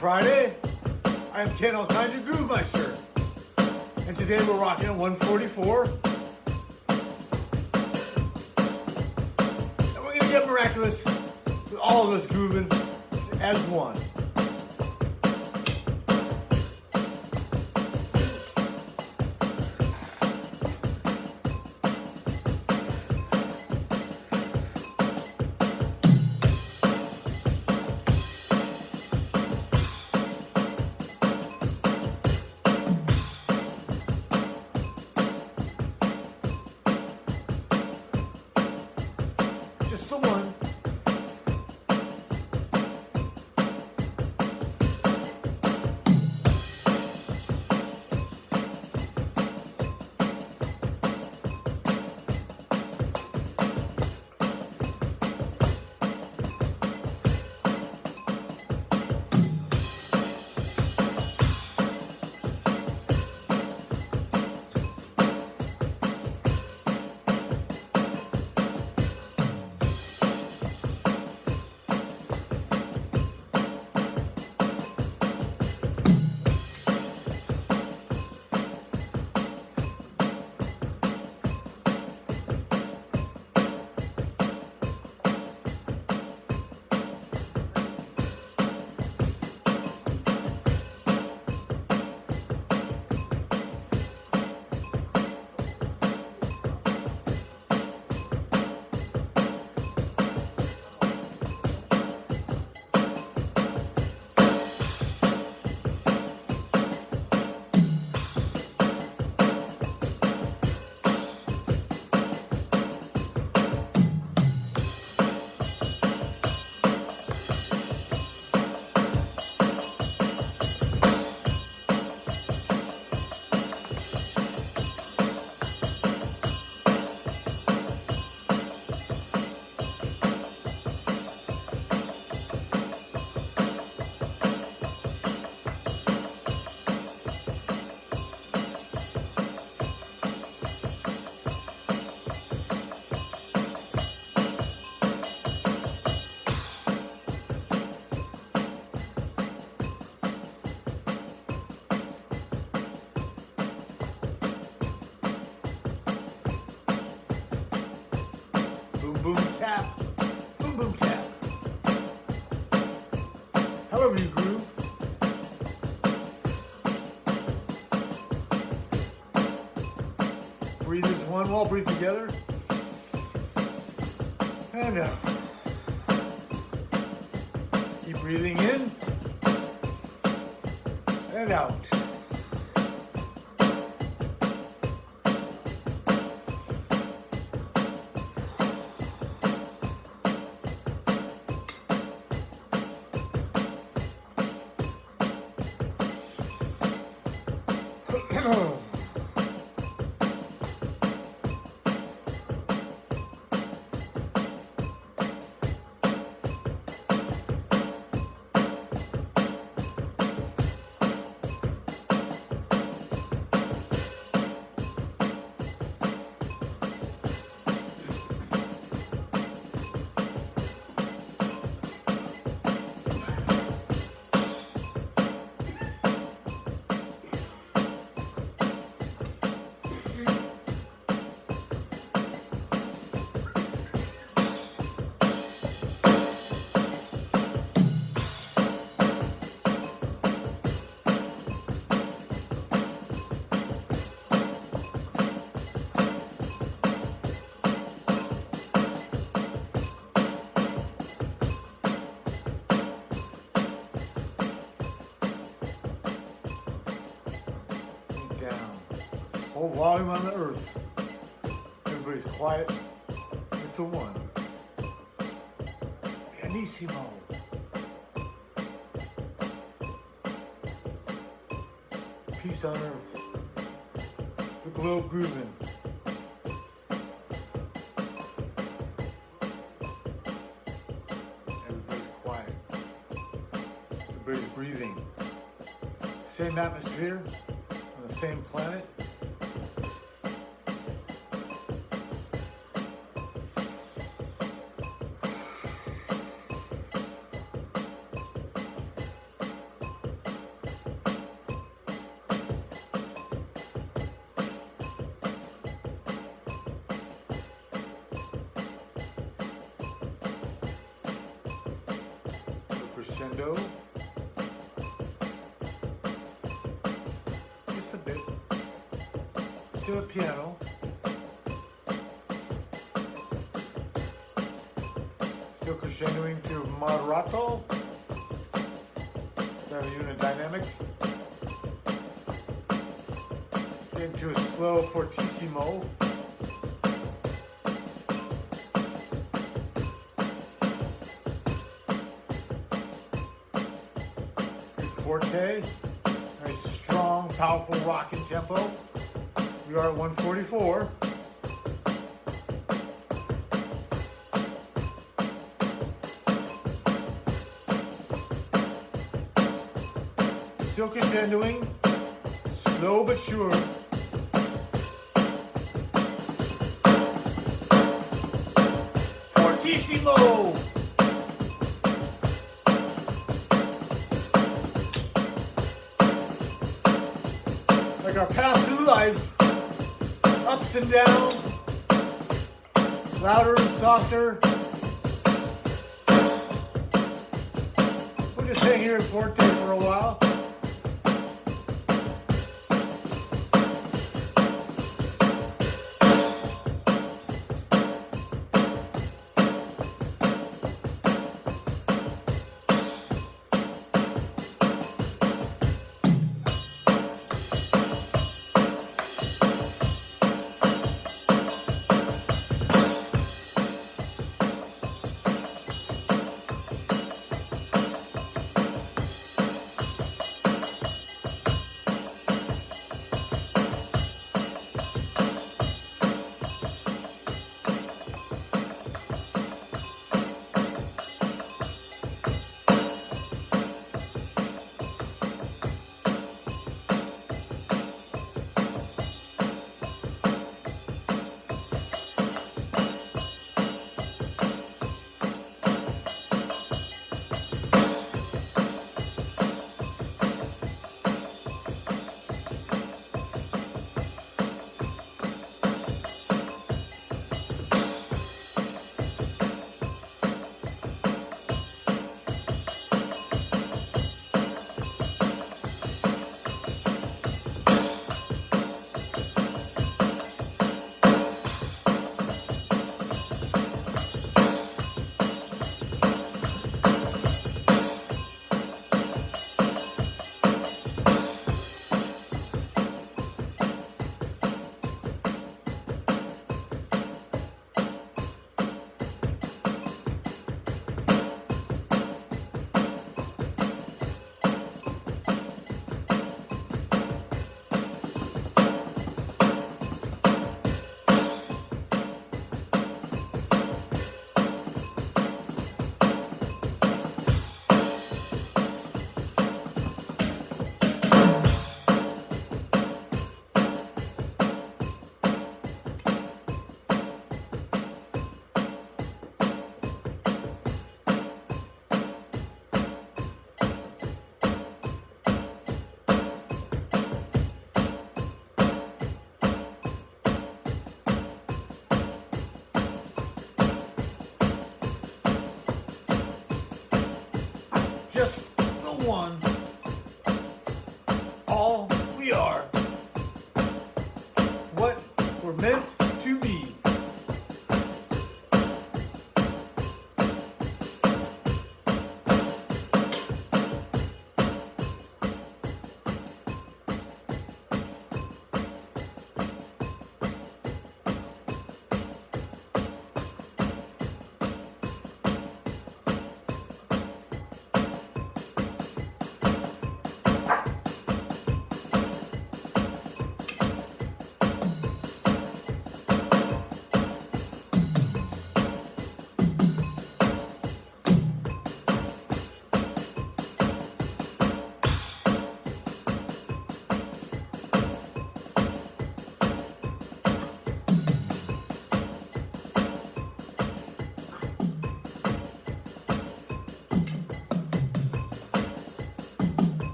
Friday. I am Ken Alkinder Groove Meister. And today we're rocking at 144. And we're gonna get miraculous with all of us grooving as one. One, we'll all breathe together. And out. Keep breathing in and out. Volume on the earth. Everybody's quiet. It's a one. Pianissimo. Peace on earth. The globe grooving. Everybody's quiet. Everybody's breathing. Same atmosphere on the same planet. Crescendo. Just a bit. Still a piano. Still crescendoing to moderato. That a unit dynamic. Into a slow fortissimo. Forte. Nice, strong, powerful rocking tempo. We are at 144. Still crescendoing, slow but sure. And downs, louder and softer. We'll just hang here at Forte for a while.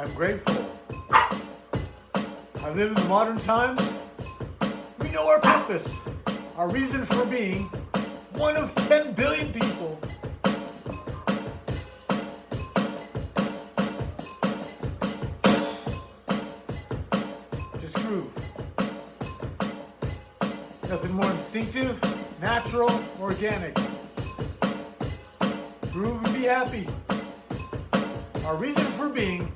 I'm grateful. I live in the modern times. We know our purpose, our reason for being, one of 10 billion people. Just groove. Nothing more instinctive, natural, organic. Groove and be happy. Our reason for being,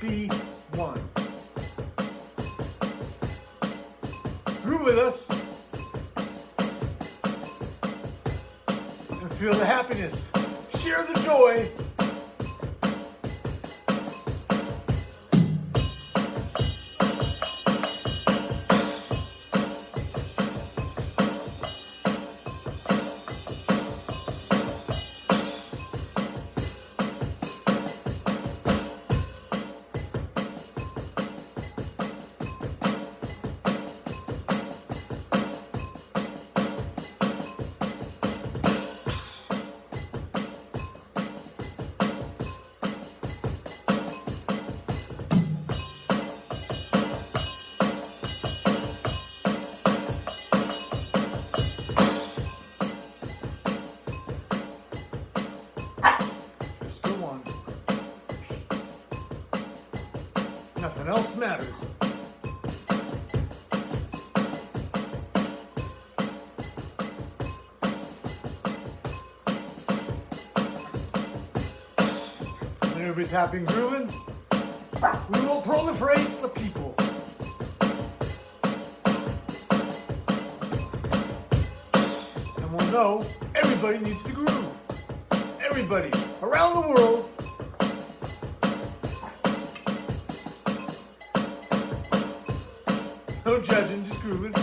be one. Groove with us and feel the happiness. Share the joy. Everybody's happy and grooving, we will proliferate the people. And we'll know everybody needs to groove. Everybody around the world. No judging, just grooving.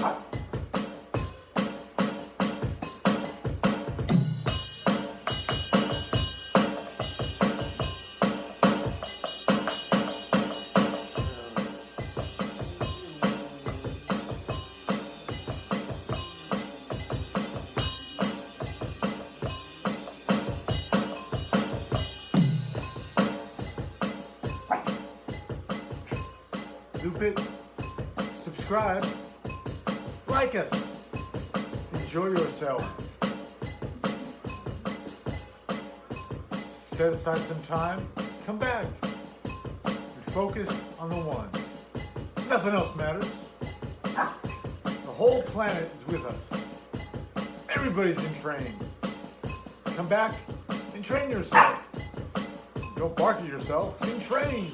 Subscribe, like us, enjoy yourself. Set aside some time, come back, and focus on the one. Nothing else matters. The whole planet is with us. Everybody's in training. Come back and train yourself. Don't bark at yourself, and train.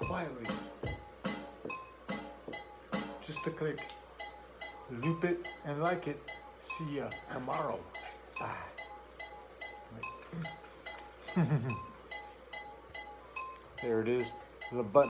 Quietly. Just a click. Loop it and like it. See ya tomorrow. Bye. there it is. The button.